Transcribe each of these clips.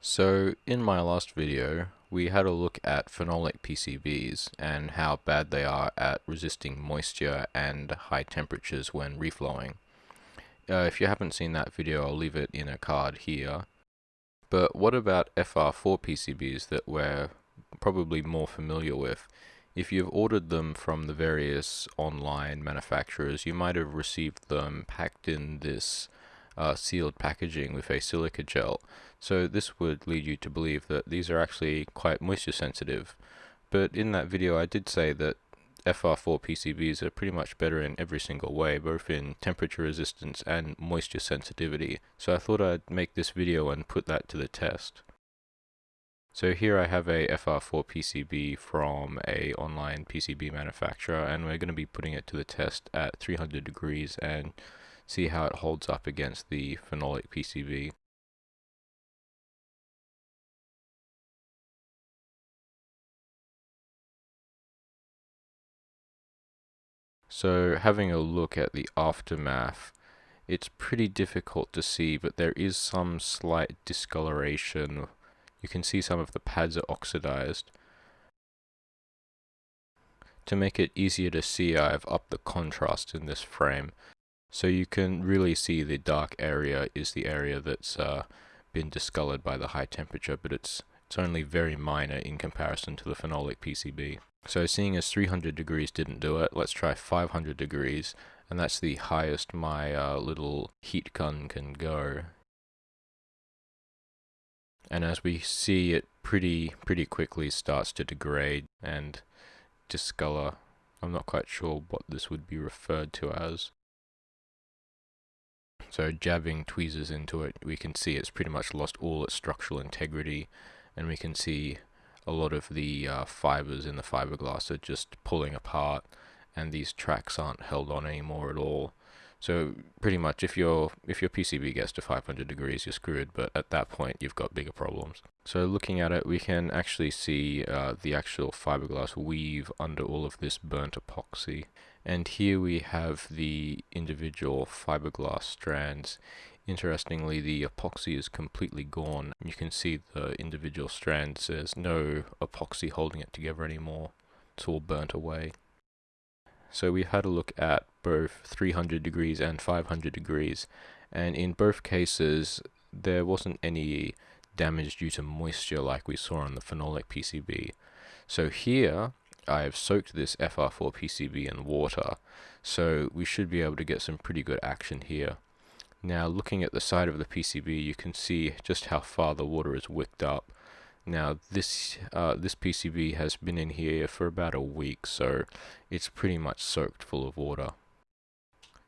So in my last video we had a look at phenolic PCBs and how bad they are at resisting moisture and high temperatures when reflowing. Uh, if you haven't seen that video I'll leave it in a card here. But what about FR4 PCBs that we're probably more familiar with? If you've ordered them from the various online manufacturers you might have received them packed in this uh, sealed packaging with a silica gel. So this would lead you to believe that these are actually quite moisture sensitive. But in that video I did say that FR4 PCBs are pretty much better in every single way, both in temperature resistance and moisture sensitivity. So I thought I'd make this video and put that to the test. So here I have a FR4 PCB from a online PCB manufacturer and we're going to be putting it to the test at 300 degrees and see how it holds up against the phenolic PCB. So having a look at the aftermath, it's pretty difficult to see, but there is some slight discoloration. You can see some of the pads are oxidized. To make it easier to see, I've upped the contrast in this frame. So you can really see the dark area is the area that's uh, been discolored by the high temperature, but it's it's only very minor in comparison to the phenolic PCB. So seeing as 300 degrees didn't do it, let's try 500 degrees, and that's the highest my uh, little heat gun can go. And as we see, it pretty pretty quickly starts to degrade and discolor. I'm not quite sure what this would be referred to as. So jabbing tweezers into it, we can see it's pretty much lost all its structural integrity, and we can see a lot of the uh, fibers in the fiberglass are just pulling apart, and these tracks aren't held on anymore at all. So pretty much, if your if your PCB gets to 500 degrees, you're screwed. But at that point, you've got bigger problems. So looking at it, we can actually see uh, the actual fiberglass weave under all of this burnt epoxy. And here we have the individual fiberglass strands. Interestingly, the epoxy is completely gone. You can see the individual strands. There's no epoxy holding it together anymore. It's all burnt away. So we had a look at both 300 degrees and 500 degrees. And in both cases, there wasn't any damage due to moisture like we saw on the phenolic PCB. So here, I have soaked this FR4 PCB in water, so we should be able to get some pretty good action here. Now looking at the side of the PCB you can see just how far the water is wicked up. Now this uh, this PCB has been in here for about a week so it's pretty much soaked full of water.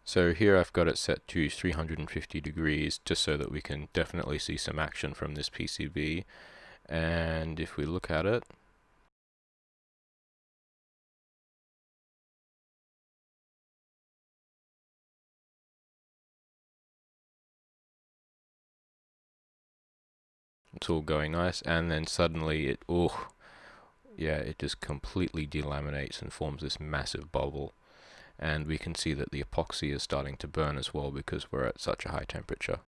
So here I've got it set to 350 degrees just so that we can definitely see some action from this PCB and if we look at it it's all going nice and then suddenly it oh yeah it just completely delaminates and forms this massive bubble and we can see that the epoxy is starting to burn as well because we're at such a high temperature.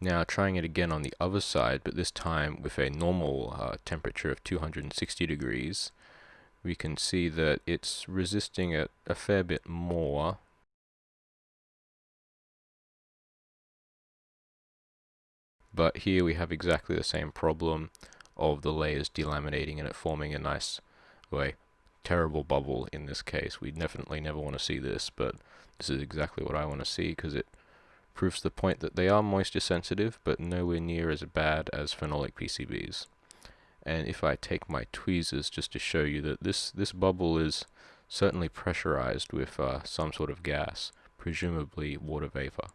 Now trying it again on the other side but this time with a normal uh, temperature of 260 degrees we can see that it's resisting it a fair bit more. But here we have exactly the same problem of the layers delaminating and it forming a nice, way terrible bubble in this case. We definitely never want to see this, but this is exactly what I want to see because it proves the point that they are moisture sensitive, but nowhere near as bad as phenolic PCBs. And if I take my tweezers just to show you that this, this bubble is certainly pressurized with uh, some sort of gas, presumably water vapor.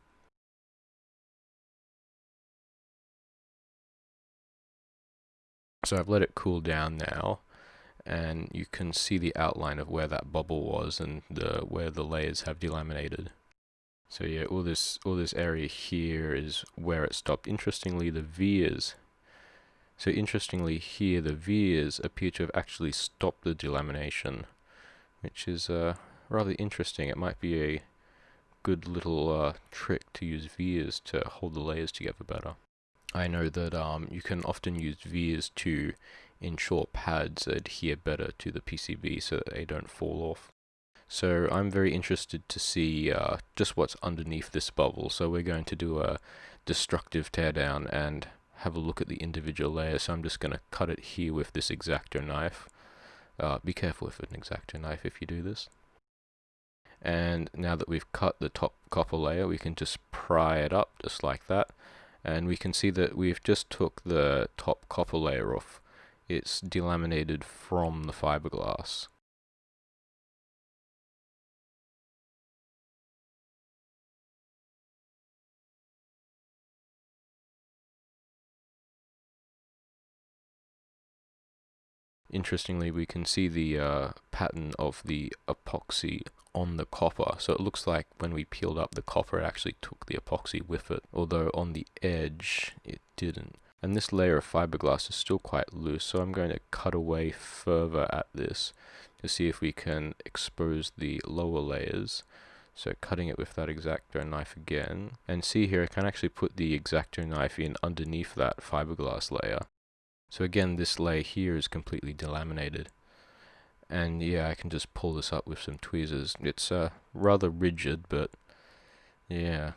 So I've let it cool down now and you can see the outline of where that bubble was and the where the layers have delaminated. So yeah, all this all this area here is where it stopped. Interestingly, the vias. So interestingly here, the vias appear to have actually stopped the delamination, which is uh, rather interesting. It might be a good little uh, trick to use vias to hold the layers together better. I know that um, you can often use vias to ensure pads adhere better to the PCB so that they don't fall off. So I'm very interested to see uh, just what's underneath this bubble. So we're going to do a destructive teardown and have a look at the individual layers. So I'm just going to cut it here with this X-Acto knife. Uh, be careful with an X-Acto knife if you do this. And now that we've cut the top copper layer, we can just pry it up just like that. And we can see that we've just took the top copper layer off. It's delaminated from the fiberglass. Interestingly, we can see the uh, pattern of the epoxy on the copper. So it looks like when we peeled up the copper, it actually took the epoxy with it, although on the edge, it didn't. And this layer of fiberglass is still quite loose, so I'm going to cut away further at this to see if we can expose the lower layers. So cutting it with that X-Acto knife again. And see here, I can actually put the X-Acto knife in underneath that fiberglass layer. So again, this layer here is completely delaminated. And yeah, I can just pull this up with some tweezers. It's uh, rather rigid, but yeah,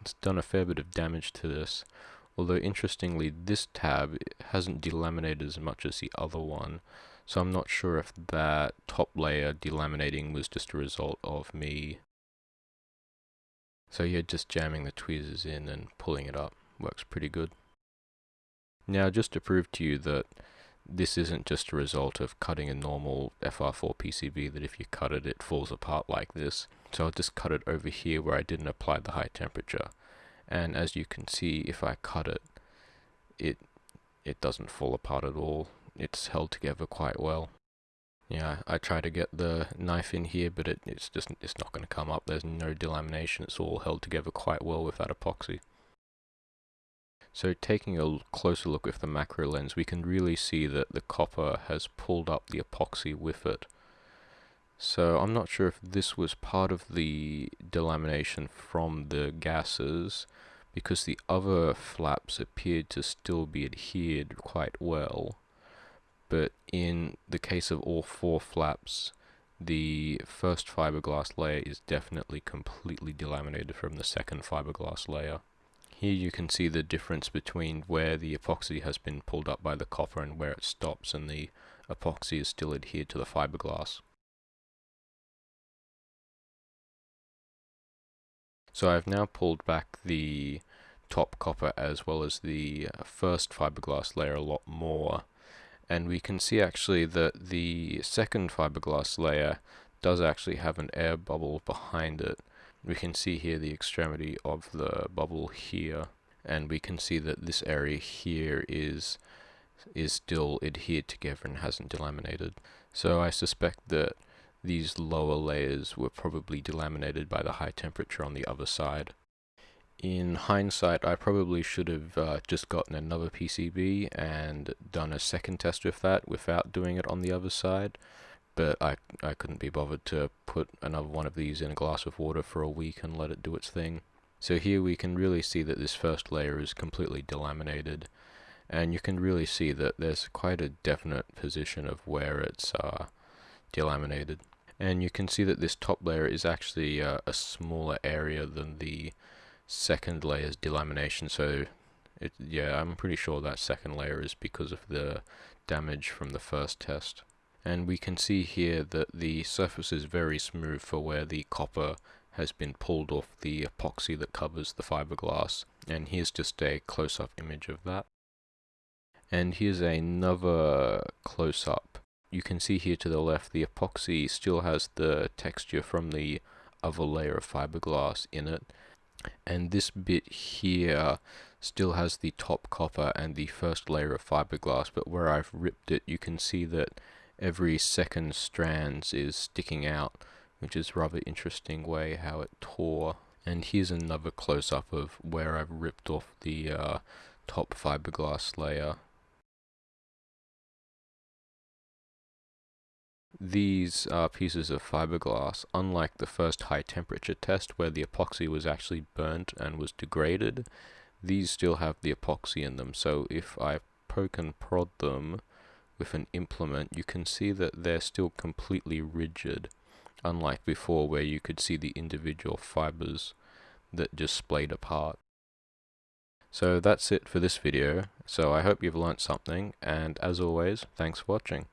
it's done a fair bit of damage to this. Although interestingly, this tab hasn't delaminated as much as the other one. So I'm not sure if that top layer delaminating was just a result of me. So yeah, just jamming the tweezers in and pulling it up works pretty good. Now, just to prove to you that this isn't just a result of cutting a normal FR4 PCB that if you cut it, it falls apart like this. So I'll just cut it over here where I didn't apply the high temperature. And as you can see, if I cut it, it it doesn't fall apart at all. It's held together quite well. Yeah, I try to get the knife in here, but it, it's just it's not going to come up. There's no delamination. It's all held together quite well with that epoxy. So taking a closer look with the macro lens, we can really see that the copper has pulled up the epoxy with it. So I'm not sure if this was part of the delamination from the gases, because the other flaps appeared to still be adhered quite well. But in the case of all four flaps, the first fiberglass layer is definitely completely delaminated from the second fiberglass layer. Here you can see the difference between where the epoxy has been pulled up by the copper and where it stops and the epoxy is still adhered to the fiberglass. So I've now pulled back the top copper as well as the uh, first fiberglass layer a lot more and we can see actually that the second fiberglass layer does actually have an air bubble behind it we can see here the extremity of the bubble here and we can see that this area here is is still adhered together and hasn't delaminated. So I suspect that these lower layers were probably delaminated by the high temperature on the other side. In hindsight, I probably should have uh, just gotten another PCB and done a second test with that without doing it on the other side but I, I couldn't be bothered to put another one of these in a glass of water for a week and let it do its thing. So here we can really see that this first layer is completely delaminated and you can really see that there's quite a definite position of where it's uh, delaminated. And you can see that this top layer is actually uh, a smaller area than the second layer's delamination. So it, yeah I'm pretty sure that second layer is because of the damage from the first test. And we can see here that the surface is very smooth for where the copper has been pulled off the epoxy that covers the fiberglass. And here's just a close-up image of that. And here's another close-up you can see here to the left the epoxy still has the texture from the other layer of fiberglass in it and this bit here still has the top copper and the first layer of fiberglass but where I've ripped it you can see that every second strands is sticking out, which is rather interesting way how it tore. And here's another close-up of where I've ripped off the uh, top fiberglass layer. These are pieces of fiberglass, unlike the first high temperature test where the epoxy was actually burnt and was degraded, these still have the epoxy in them so if I poke and prod them with an implement you can see that they're still completely rigid unlike before where you could see the individual fibers that just splayed apart. So that's it for this video, so I hope you've learnt something, and as always, thanks for watching.